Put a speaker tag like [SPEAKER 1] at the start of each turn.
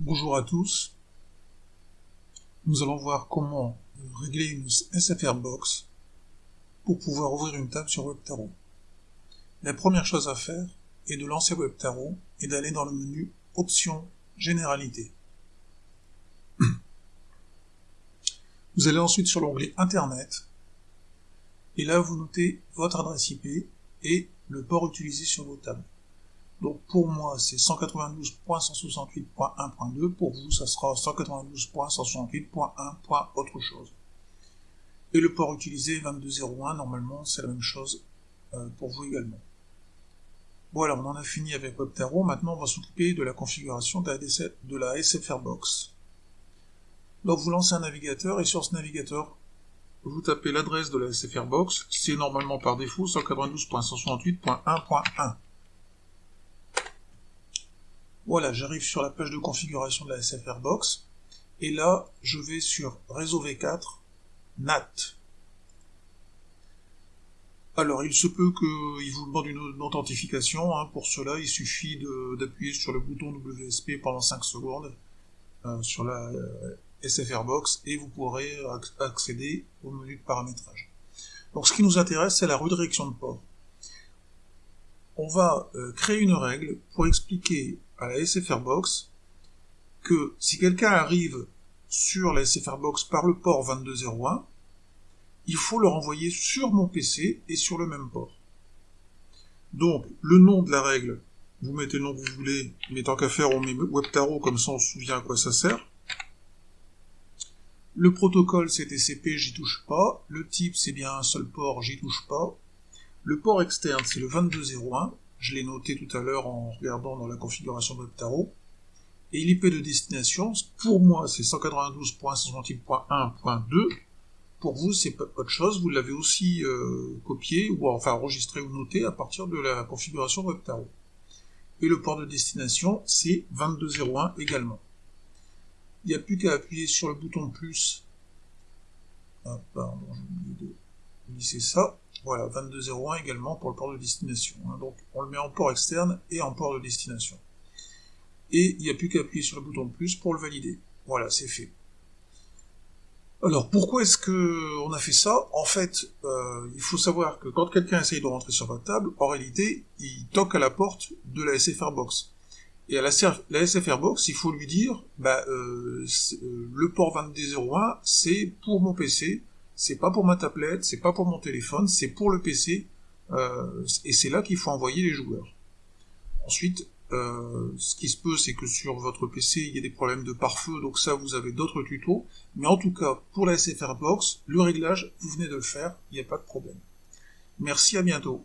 [SPEAKER 1] Bonjour à tous. Nous allons voir comment régler une SFR Box pour pouvoir ouvrir une table sur WebTarot. La première chose à faire est de lancer WebTarot et d'aller dans le menu Options Généralité. Vous allez ensuite sur l'onglet Internet et là vous notez votre adresse IP et le port utilisé sur vos tables. Donc pour moi, c'est 192.168.1.2. Pour vous, ça sera 192.168.1. autre chose. Et le port utilisé 2201, normalement, c'est la même chose euh, pour vous également. Voilà, on en a fini avec WebTarot. Maintenant, on va s'occuper de la configuration de la SFR Box. Donc vous lancez un navigateur et sur ce navigateur, vous tapez l'adresse de la SFR Box. C'est normalement par défaut 192.168.1.1. Voilà, j'arrive sur la page de configuration de la SFR Box, et là, je vais sur Réseau V4, NAT. Alors, il se peut qu'il vous demande une authentification. Hein. Pour cela, il suffit d'appuyer sur le bouton WSP pendant 5 secondes euh, sur la euh, SFR Box et vous pourrez accéder au menu de paramétrage. Donc, ce qui nous intéresse, c'est la redirection de port. On va euh, créer une règle pour expliquer à la SFR Box que si quelqu'un arrive sur la SFR Box par le port 2201, il faut le renvoyer sur mon PC et sur le même port. Donc, le nom de la règle, vous mettez le nom que vous voulez, mais tant qu'à faire, on met WebTarot, comme ça on se souvient à quoi ça sert. Le protocole, c'est TCP, j'y touche pas. Le type, c'est bien un seul port, j'y touche pas. Le port externe, c'est le 2201 je l'ai noté tout à l'heure en regardant dans la configuration de. Et l'IP de destination, pour moi, c'est 192.168.1.2. Pour vous, c'est autre chose. Vous l'avez aussi euh, copié, ou enfin enregistré ou noté à partir de la configuration de WebTarot. Et le port de destination, c'est 2201 également. Il n'y a plus qu'à appuyer sur le bouton plus. Ah, pardon, j'ai oublié de glisser ça. Voilà, 2201 également pour le port de destination. Hein. Donc on le met en port externe et en port de destination. Et il n'y a plus qu'à appuyer sur le bouton plus pour le valider. Voilà, c'est fait. Alors pourquoi est-ce que on a fait ça? En fait, euh, il faut savoir que quand quelqu'un essaye de rentrer sur votre table, en réalité, il toque à la porte de la SFR box. Et à la, SFR box, il faut lui dire, bah, euh, euh, le port 2201, c'est pour mon PC, c'est pas pour ma tablette, c'est pas pour mon téléphone, c'est pour le PC, euh, et c'est là qu'il faut envoyer les joueurs. Ensuite, euh, ce qui se peut, c'est que sur votre PC, il y a des problèmes de pare-feu, donc ça, vous avez d'autres tutos. Mais en tout cas, pour la SFR Box, le réglage, vous venez de le faire, il n'y a pas de problème. Merci, à bientôt.